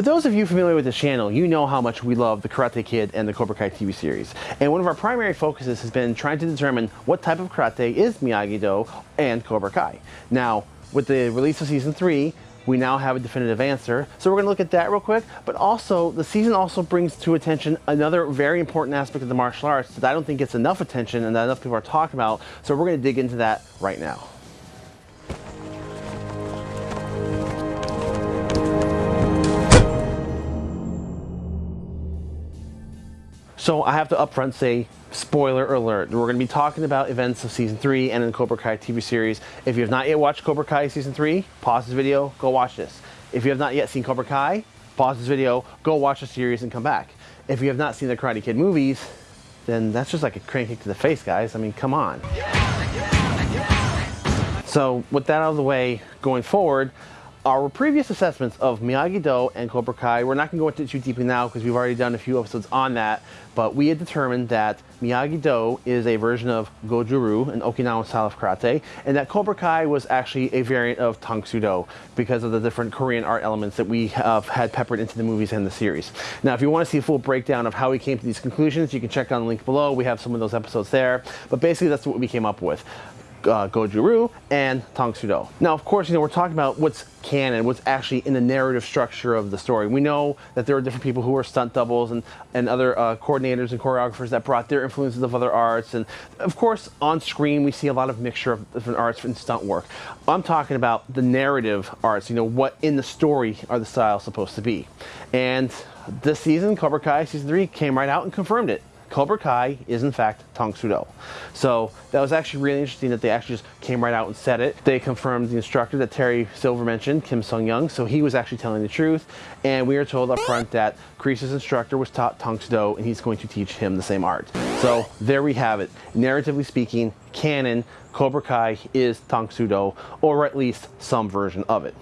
For those of you familiar with the channel, you know how much we love the Karate Kid and the Cobra Kai TV series. And one of our primary focuses has been trying to determine what type of karate is Miyagi-Do and Cobra Kai. Now, with the release of season three, we now have a definitive answer. So we're gonna look at that real quick, but also the season also brings to attention another very important aspect of the martial arts that I don't think gets enough attention and that enough people are talking about. So we're gonna dig into that right now. So I have to upfront say, spoiler alert, we're going to be talking about events of season 3 and in the Cobra Kai TV series. If you have not yet watched Cobra Kai season 3, pause this video, go watch this. If you have not yet seen Cobra Kai, pause this video, go watch the series and come back. If you have not seen the Karate Kid movies, then that's just like a crane kick to the face, guys. I mean, come on. So with that out of the way, going forward, our previous assessments of Miyagi-Do and Cobra Kai, we're not going to go into too deeply now because we've already done a few episodes on that, but we had determined that Miyagi-Do is a version of Goju-Ryu, an Okinawan style of karate, and that Cobra Kai was actually a variant of Tang Soo Do because of the different Korean art elements that we have had peppered into the movies and the series. Now, if you want to see a full breakdown of how we came to these conclusions, you can check on the link below. We have some of those episodes there, but basically that's what we came up with uh, Goju-Ryu and Tang Soo Do. Now, of course, you know, we're talking about what's canon, what's actually in the narrative structure of the story. We know that there are different people who are stunt doubles and, and other uh, coordinators and choreographers that brought their influences of other arts. And of course, on screen, we see a lot of mixture of different arts and stunt work. I'm talking about the narrative arts, you know, what in the story are the styles supposed to be. And this season, Cobra Kai Season 3 came right out and confirmed it. Cobra Kai is in fact Tang Do. So that was actually really interesting that they actually just came right out and said it. They confirmed the instructor that Terry Silver mentioned, Kim Sung Young, so he was actually telling the truth. And we are told up front that Kreese's instructor was taught Tang Do and he's going to teach him the same art. So there we have it. Narratively speaking, canon, Cobra Kai is Tang Do, or at least some version of it.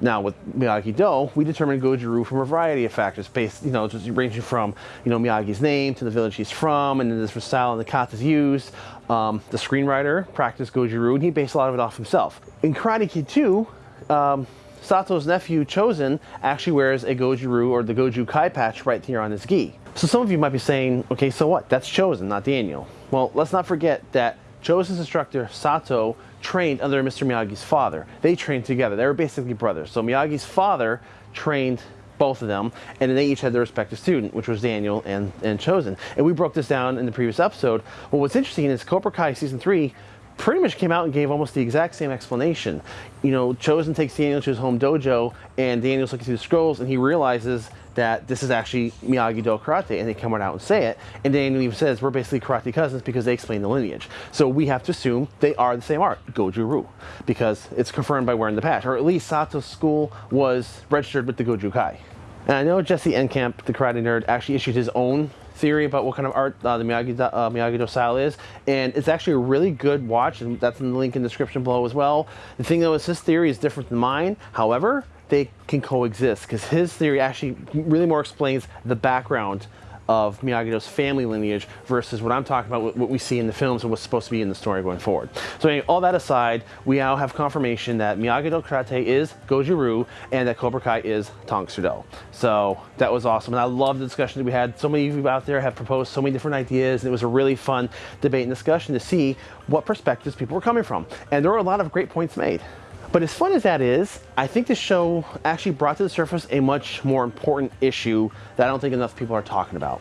Now with Miyagi-Do, we determined Goju-Ryu from a variety of factors based, you know, just ranging from, you know, Miyagi's name to the village he's from and then the style and the katas used. Um, the screenwriter practiced Goju-Ryu and he based a lot of it off himself. In Karate Kid 2, um, Sato's nephew, Chozen, actually wears a Goju-Ryu or the Goju Kai patch right here on his gi. So some of you might be saying, okay, so what? That's Chozen, not Daniel. Well, let's not forget that Chozen's instructor, Sato, trained under Mr. Miyagi's father. They trained together. They were basically brothers. So Miyagi's father trained both of them, and then they each had their respective student, which was Daniel and, and Chozen. And we broke this down in the previous episode. Well, what's interesting is Cobra Kai Season 3 pretty much came out and gave almost the exact same explanation. You know, Chozen takes Daniel to his home dojo, and Daniel's looking through the scrolls, and he realizes that this is actually Miyagi-Do karate, and they come right out and say it. And Daniel even says we're basically karate cousins because they explain the lineage. So we have to assume they are the same art, Goju-Ryu, because it's confirmed by wearing the patch, or at least Sato's school was registered with the Goju Kai. And I know Jesse Enkamp, the karate nerd, actually issued his own theory about what kind of art uh, the Miyagi, uh, Miyagi-Do style is, and it's actually a really good watch, and that's in the link in the description below as well. The thing though is his theory is different than mine. However, they can coexist because his theory actually really more explains the background of Miyagi-Do's family lineage versus what I'm talking about, what we see in the films and what's supposed to be in the story going forward. So anyway, all that aside, we now have confirmation that Miyagi-Do Karate is Goju-Ryu and that Cobra Kai is Tang Soo Do. So that was awesome. And I love the discussion that we had. So many of you out there have proposed so many different ideas and it was a really fun debate and discussion to see what perspectives people were coming from. And there were a lot of great points made. But as fun as that is, I think the show actually brought to the surface a much more important issue that I don't think enough people are talking about.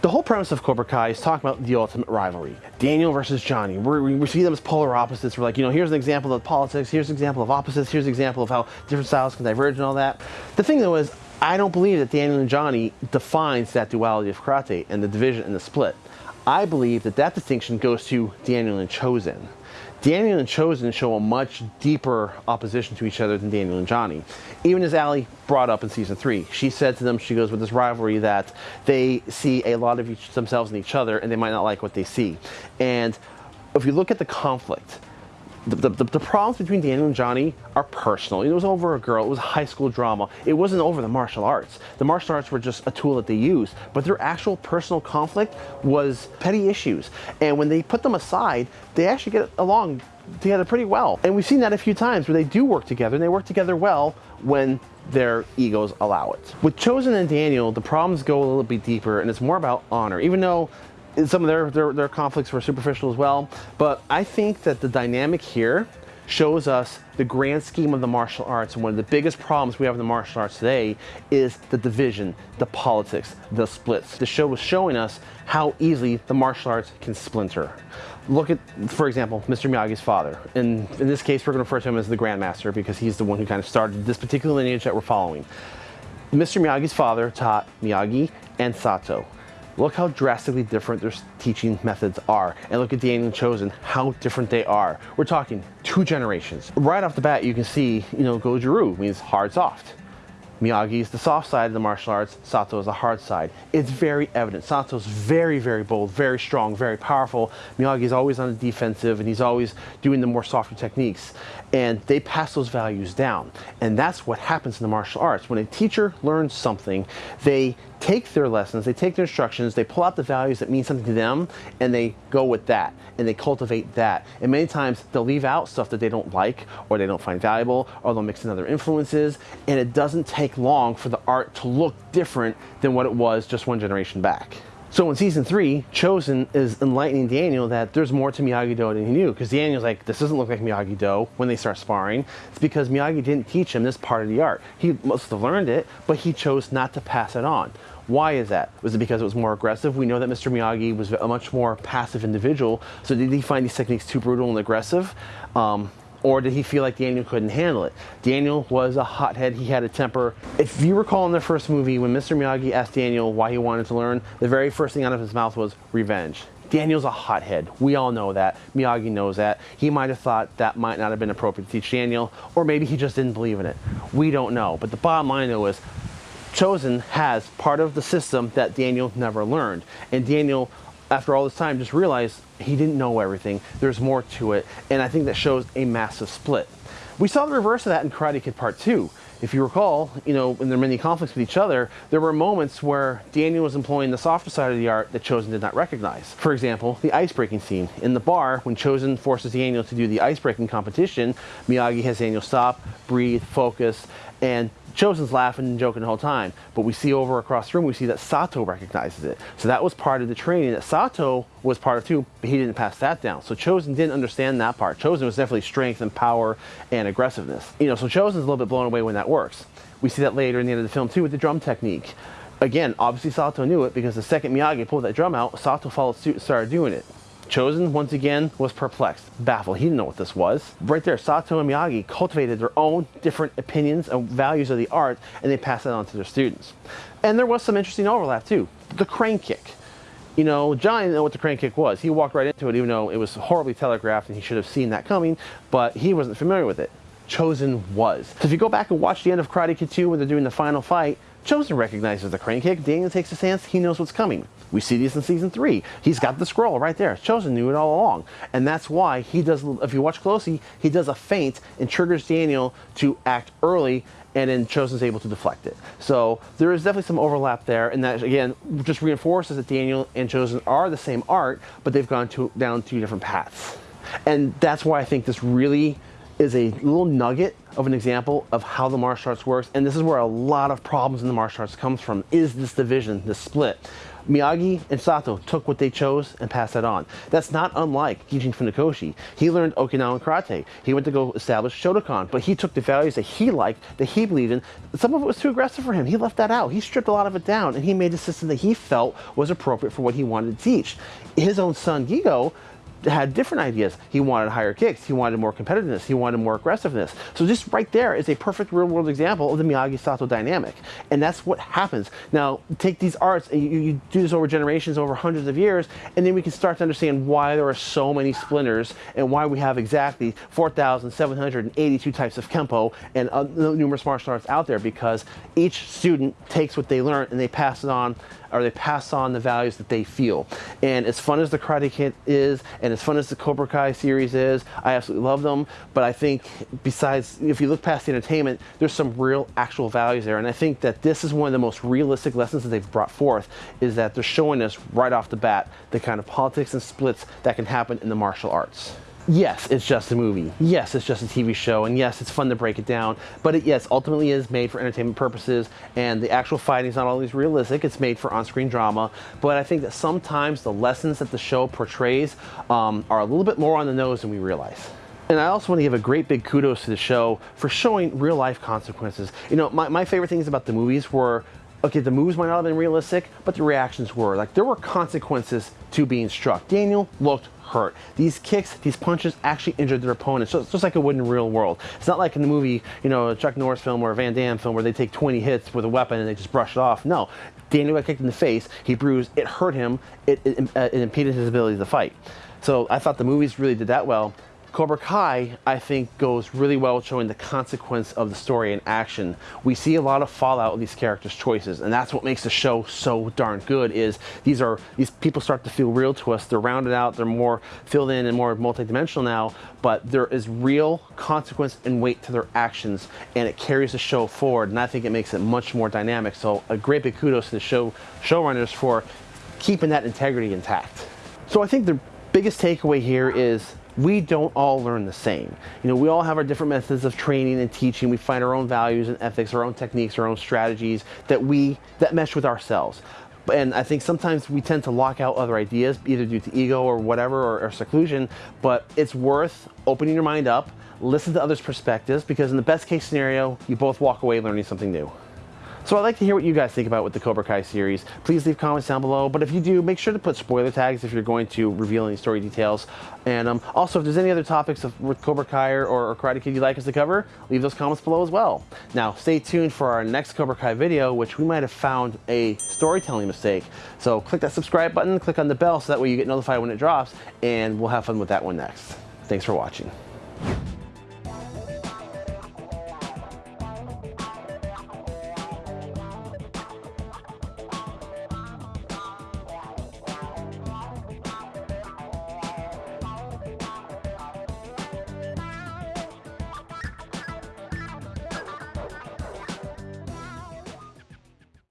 The whole premise of Cobra Kai is talking about the ultimate rivalry. Daniel versus Johnny. We're, we see them as polar opposites. We're like, you know, here's an example of politics, here's an example of opposites, here's an example of how different styles can diverge and all that. The thing though is, I don't believe that Daniel and Johnny defines that duality of karate and the division and the split. I believe that that distinction goes to Daniel and Chozen. Daniel and Chozen show a much deeper opposition to each other than Daniel and Johnny. Even as Ali brought up in season three, she said to them, she goes with this rivalry that they see a lot of each, themselves in each other and they might not like what they see. And if you look at the conflict, the, the, the, problems between Daniel and Johnny are personal. It was over a girl. It was high school drama. It wasn't over the martial arts. The martial arts were just a tool that they used, but their actual personal conflict was petty issues. And when they put them aside, they actually get along together pretty well. And we've seen that a few times where they do work together and they work together well when their egos allow it. With Chozen and Daniel, the problems go a little bit deeper and it's more about honor, even though some of their, their, their conflicts were superficial as well. But I think that the dynamic here shows us the grand scheme of the martial arts. And one of the biggest problems we have in the martial arts today is the division, the politics, the splits. The show was showing us how easily the martial arts can splinter. Look at, for example, Mr. Miyagi's father. And in this case, we're going to refer to him as the Grandmaster because he's the one who kind of started this particular lineage that we're following. Mr. Miyagi's father taught Miyagi and Sato. Look how drastically different their teaching methods are. And look at Daniel Chozen. how different they are. We're talking two generations. Right off the bat, you can see, you know, Goju-Ryu means hard soft. Miyagi is the soft side of the martial arts, Sato is the hard side. It's very evident. Sato's very, very bold, very strong, very powerful. Miyagi is always on the defensive and he's always doing the more softer techniques. And they pass those values down. And that's what happens in the martial arts. When a teacher learns something, they take their lessons, they take their instructions, they pull out the values that mean something to them, and they go with that, and they cultivate that. And many times they'll leave out stuff that they don't like, or they don't find valuable, or they'll mix in other influences, and it doesn't take long for the art to look different than what it was just one generation back. So in season three, Chozen is enlightening Daniel that there's more to Miyagi-Do than he knew. Because Daniel's like, this doesn't look like Miyagi-Do when they start sparring. It's because Miyagi didn't teach him this part of the art. He must have learned it, but he chose not to pass it on. Why is that? Was it because it was more aggressive? We know that Mr. Miyagi was a much more passive individual. So did he find these techniques too brutal and aggressive? Um, or did he feel like Daniel couldn't handle it? Daniel was a hothead, he had a temper. If you recall in the first movie, when Mr. Miyagi asked Daniel why he wanted to learn, the very first thing out of his mouth was revenge. Daniel's a hothead. We all know that. Miyagi knows that. He might have thought that might not have been appropriate to teach Daniel, or maybe he just didn't believe in it. We don't know. But the bottom line though is, Chozen has part of the system that Daniel never learned. And Daniel after all this time, just realized he didn't know everything. There's more to it. And I think that shows a massive split. We saw the reverse of that in Karate Kid Part 2. If you recall, you know, in their many conflicts with each other, there were moments where Daniel was employing the softer side of the art that Chozen did not recognize. For example, the ice breaking scene. In the bar, when Chozen forces Daniel to do the ice breaking competition, Miyagi has Daniel stop, breathe, focus, and Chozen's laughing and joking the whole time, but we see over across the room, we see that Sato recognizes it. So that was part of the training that Sato was part of too, but he didn't pass that down. So Chozen didn't understand that part. Chozen was definitely strength and power and aggressiveness. You know, so Chozen's a little bit blown away when that works. We see that later in the end of the film too with the drum technique. Again, obviously Sato knew it because the second Miyagi pulled that drum out, Sato followed suit and started doing it. Chozen, once again, was perplexed, baffled. He didn't know what this was. Right there, Sato and Miyagi cultivated their own different opinions and values of the art, and they passed that on to their students. And there was some interesting overlap, too. The crane kick. You know, John didn't know what the crane kick was. He walked right into it, even though it was horribly telegraphed and he should have seen that coming, but he wasn't familiar with it. Chozen was. So if you go back and watch the end of Karate Kid 2 when they're doing the final fight, Chozen recognizes the crane kick. Daniel takes a stance. He knows what's coming. We see this in season three. He's got the scroll right there. Chozen knew it all along. And that's why he does, if you watch closely, he does a feint and triggers Daniel to act early and then Chozen's able to deflect it. So there is definitely some overlap there, and that again just reinforces that Daniel and Chozen are the same art, but they've gone to, down two different paths. And that's why I think this really is a little nugget of an example of how the martial arts works, and this is where a lot of problems in the martial arts comes from, is this division, this split. Miyagi and Sato took what they chose and passed that on. That's not unlike Gichin Funakoshi. He learned Okinawan karate. He went to go establish Shotokan, but he took the values that he liked, that he believed in. Some of it was too aggressive for him. He left that out. He stripped a lot of it down, and he made a system that he felt was appropriate for what he wanted to teach. His own son, Gigo, had different ideas. He wanted higher kicks. He wanted more competitiveness. He wanted more aggressiveness. So just right there is a perfect real world example of the Miyagi-Sato dynamic. And that's what happens. Now, take these arts and you, you, do this over generations, over hundreds of years, and then we can start to understand why there are so many splinters and why we have exactly 4,782 types of Kempo and uh, numerous martial arts out there because each student takes what they learn and they pass it on or they pass on the values that they feel. And as fun as the Karate Kid is, and as fun as the Cobra Kai series is, I absolutely love them. But I think besides, if you look past the entertainment, there's some real actual values there. And I think that this is one of the most realistic lessons that they've brought forth is that they're showing us right off the bat the kind of politics and splits that can happen in the martial arts. Yes, it's just a movie. Yes, it's just a TV show, and yes, it's fun to break it down. But it, yes, ultimately is made for entertainment purposes, and the actual fighting is not always realistic. It's made for on-screen drama. But I think that sometimes the lessons that the show portrays um, are a little bit more on the nose than we realize. And I also want to give a great big kudos to the show for showing real life consequences. You know, my, my favorite things about the movies were okay, the moves might not have been realistic, but the reactions were. Like, there were consequences to being struck. Daniel looked hurt. These kicks, these punches actually injured their opponent. So it's just like it would in the real world. It's not like in the movie, you know, a Chuck Norris film or a Van Damme film where they take 20 hits with a weapon and they just brush it off. No, Daniel got kicked in the face, he bruised, it hurt him, it, it, it impeded his ability to fight. So I thought the movies really did that well. Cobra Kai, I think, goes really well showing the consequence of the story in action. We see a lot of fallout of these characters' choices, and that's what makes the show so darn good. Is these are these people start to feel real to us. They're rounded out. They're more filled in and more multidimensional now. But there is real consequence and weight to their actions, and it carries the show forward. And I think it makes it much more dynamic. So a great big kudos to the show showrunners for keeping that integrity intact. So I think the biggest takeaway here is we don't all learn the same. You know, we all have our different methods of training and teaching. We find our own values and ethics, our own techniques, our own strategies that we that mesh with ourselves. And I think sometimes we tend to lock out other ideas, either due to ego or whatever, or, or seclusion. But it's worth opening your mind up, listen to others' perspectives, because in the best case scenario, you both walk away learning something new. So I'd like to hear what you guys think about with the Cobra Kai series. Please leave comments down below, but if you do, make sure to put spoiler tags if you're going to reveal any story details. And um, also, if there's any other topics of, with Cobra Kai or, or Karate Kid you'd like us to cover, leave those comments below as well. Now, stay tuned for our next Cobra Kai video, which we might have found a storytelling mistake. So click that subscribe button, click on the bell so that way you get notified when it drops, and we'll have fun with that one next. Thanks for watching.